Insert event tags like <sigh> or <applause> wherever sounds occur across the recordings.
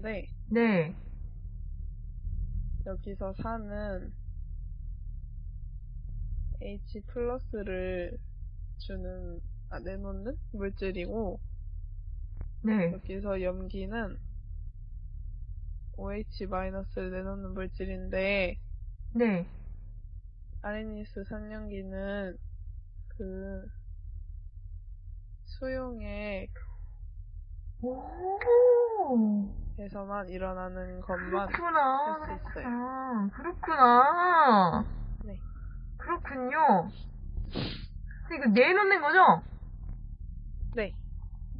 있는데 네. 여기서 사는 H 플러스를 주는 아 내놓는 물질이고 네. 여기서 염기는 OH 마이너스를 내놓는 물질인데 네. 아레니스 삼연기는 그 수용액 에서만 오. 일어나는 것만 그렇구나. 할 수 있어요. 아, 그렇구나. 네. 그렇군요. 이거 내놓는 거죠? 네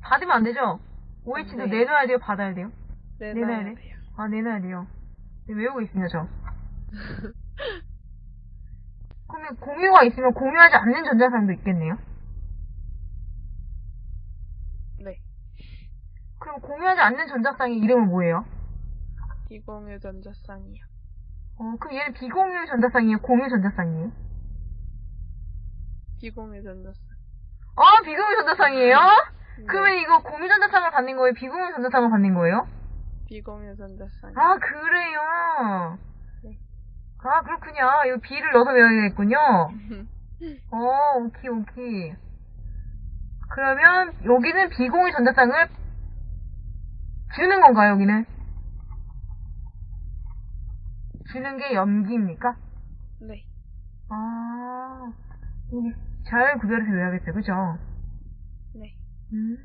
받으면 안 되죠? OH도 네. 내놔야 돼요? 받아야 돼요? 내놔야 내놔야 돼요. 아, 내놔야 돼요. 네, 외우고 있습니다, 저. <laughs> 그러면 공유가 있으면 공유하지 않는 전자상도 있겠네요? 네 그럼 공유하지 않는 전자상의 이름은 뭐예요? 비공유 전자쌍이요. 어, 그럼 얘는 비공유 전자상이에요? 공유 전자상이에요? 비공유 전자쌍. 아, 비공유 전자상이에요? 네, 그러면 이거 공유 전자상을 받는 거예요? 비공유 전자상을 받는 거예요? 비공유 전자쌍. 아, 그래요? 네. 아, 그렇군요. 이거 B를 넣어서 외워야겠군요. <laughs> 어, 오케이, 오케이. 그러면 여기는 비공유 전자상을 주는 건가요, 여기는? 주는 게 염기입니까? 네 아, 여기 잘 구별해서 외워야겠어요, 그죠? 네. 음.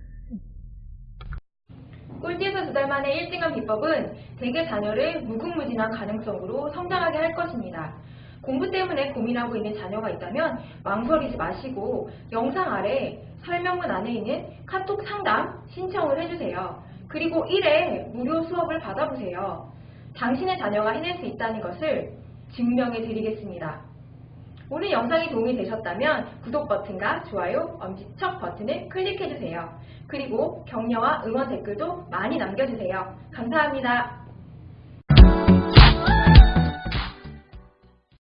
꼴찌에서 두 달 만에 1등한 비법은 대개 자녀를 무궁무진한 가능성으로 성장하게 할 것입니다. 공부 때문에 고민하고 있는 자녀가 있다면 망설이지 마시고 영상 아래 설명문 안에 있는 카톡 상담 신청을 해주세요. 그리고 1회 무료 수업을 받아보세요. 당신의 자녀가 해낼 수 있다는 것을 증명해 드리겠습니다. 오늘 영상이 도움이 되셨다면 구독 버튼과 좋아요, 엄지척 버튼을 클릭해주세요. 그리고 격려와 응원 댓글도 많이 남겨주세요. 감사합니다.